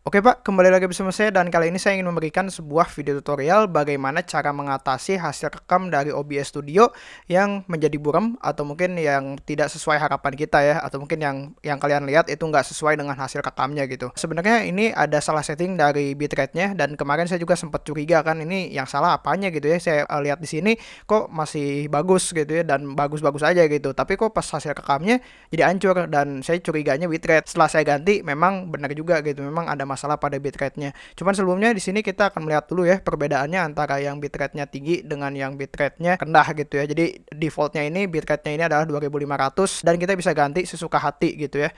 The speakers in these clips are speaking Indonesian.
Oke Pak, kembali lagi bersama saya dan kali ini saya ingin memberikan sebuah video tutorial bagaimana cara mengatasi hasil rekam dari OBS Studio yang menjadi buram atau mungkin yang tidak sesuai harapan kita ya atau mungkin yang yang kalian lihat itu nggak sesuai dengan hasil rekamnya gitu. Sebenarnya ini ada salah setting dari bitrate-nya dan kemarin saya juga sempat curiga kan ini yang salah apanya gitu ya. Saya uh, lihat di sini kok masih bagus gitu ya dan bagus-bagus aja gitu. Tapi kok pas hasil rekamnya jadi hancur dan saya curiganya bitrate. Setelah saya ganti memang benar juga gitu. Memang ada masalah pada bitrate-nya. Cuman sebelumnya di sini kita akan melihat dulu ya perbedaannya antara yang bitrate-nya tinggi dengan yang bitrate-nya rendah gitu ya. Jadi defaultnya ini bitrate-nya ini adalah 2500 dan kita bisa ganti sesuka hati gitu ya.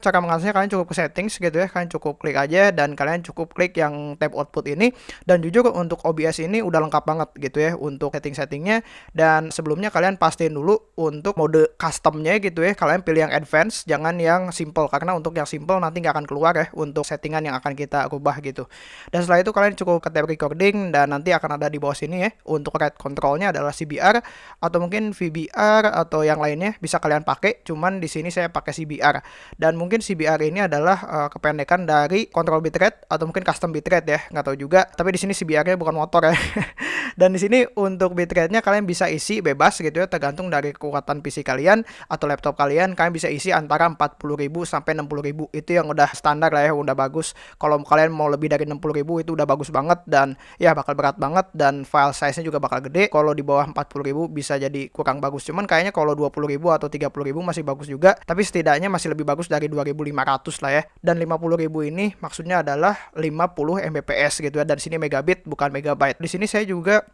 Cara mengatasinya kalian cukup ke settings gitu ya, kalian cukup klik aja dan kalian cukup klik yang tab output ini. Dan jujur untuk OBS ini udah lengkap banget gitu ya untuk setting-settingnya. Dan sebelumnya kalian pastiin dulu untuk mode customnya gitu ya, kalian pilih yang advance jangan yang simple. Karena untuk yang simple nanti nggak akan keluar ya untuk settingan yang akan kita rubah gitu. Dan setelah itu kalian cukup ke tab recording dan nanti akan ada di bawah sini ya. Untuk rate controlnya adalah CBR atau mungkin VBR atau yang lainnya bisa kalian pakai. Cuman di sini saya pakai CBR dan mungkin mungkin CBR ini adalah uh, kependekan dari control bitrate atau mungkin custom bitrate ya, nggak tahu juga. Tapi di sini CBR-nya bukan motor ya. Dan di sini untuk bitrate-nya kalian bisa isi bebas gitu ya, tergantung dari kekuatan PC kalian atau laptop kalian. Kalian bisa isi antara 40.000 sampai 60.000. Itu yang udah standar lah ya, udah bagus. Kalau kalian mau lebih dari 60.000 itu udah bagus banget dan ya bakal berat banget dan file size-nya juga bakal gede. Kalau di bawah 40.000 bisa jadi kurang bagus. Cuman kayaknya kalau 20.000 atau 30.000 masih bagus juga, tapi setidaknya masih lebih bagus dari 2500 lah ya. Dan 50.000 ini maksudnya adalah 50 Mbps gitu ya. Dan sini megabit bukan megabyte. Di sini saya juga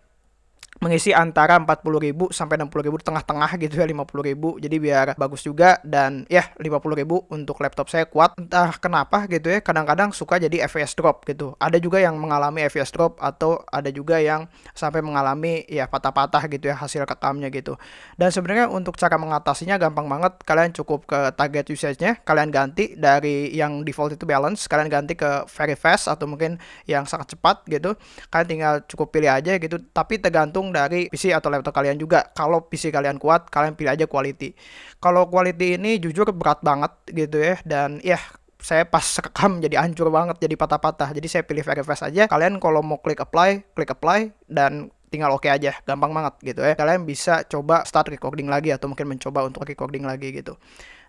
mengisi antara 40.000 sampai 60.000 tengah-tengah gitu ya 50.000 jadi biar bagus juga dan ya 50.000 untuk laptop saya kuat. Entah kenapa gitu ya kadang-kadang suka jadi FPS drop gitu. Ada juga yang mengalami FPS drop atau ada juga yang sampai mengalami ya patah-patah gitu ya hasil rekamnya gitu. Dan sebenarnya untuk cara mengatasinya gampang banget. Kalian cukup ke target usage-nya kalian ganti dari yang default itu balance kalian ganti ke very fast atau mungkin yang sangat cepat gitu. Kalian tinggal cukup pilih aja gitu. Tapi tergantung tergantung dari PC atau laptop kalian juga. Kalau PC kalian kuat, kalian pilih aja quality. Kalau quality ini jujur berat banget gitu ya dan ya saya pas rekam jadi hancur banget jadi patah-patah. Jadi saya pilih very fast aja. Kalian kalau mau klik apply klik apply dan tinggal oke okay aja. Gampang banget gitu ya. Kalian bisa coba start recording lagi atau mungkin mencoba untuk recording lagi gitu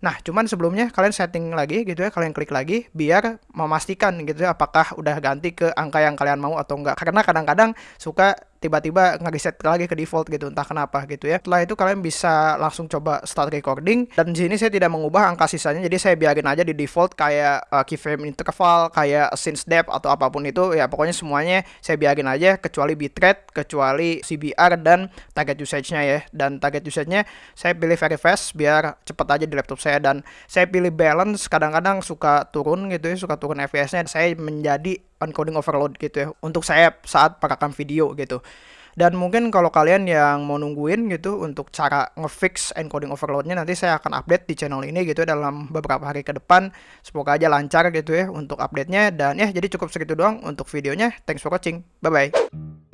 Nah, cuman sebelumnya kalian setting lagi gitu ya, kalian klik lagi biar memastikan gitu ya apakah udah ganti ke angka yang kalian mau atau enggak. Karena kadang-kadang suka tiba-tiba nge-reset lagi ke default gitu entah kenapa gitu ya. Setelah itu kalian bisa langsung coba start recording. Dan di sini saya tidak mengubah angka sisanya jadi saya biarin aja di default kayak uh, keyframe interval kayak since depth atau apa pun itu. Ya pokoknya semuanya saya biarin aja kecuali bitrate kecuali CBR dan target usage-nya ya. Dan target usage-nya saya pilih very fast biar cepet aja di laptop saya dan saya pilih balance kadang-kadang suka turun gitu ya suka turun FPS-nya saya menjadi encoding overload gitu ya untuk saya saat perekam video gitu. Dan mungkin kalau kalian yang mau nungguin gitu untuk cara ngefix encoding overloadnya nanti saya akan update di channel ini gitu ya dalam beberapa hari ke depan. Semoga aja lancar gitu ya untuk update-nya dan ya jadi cukup segitu doang untuk videonya. Thanks for watching. Bye bye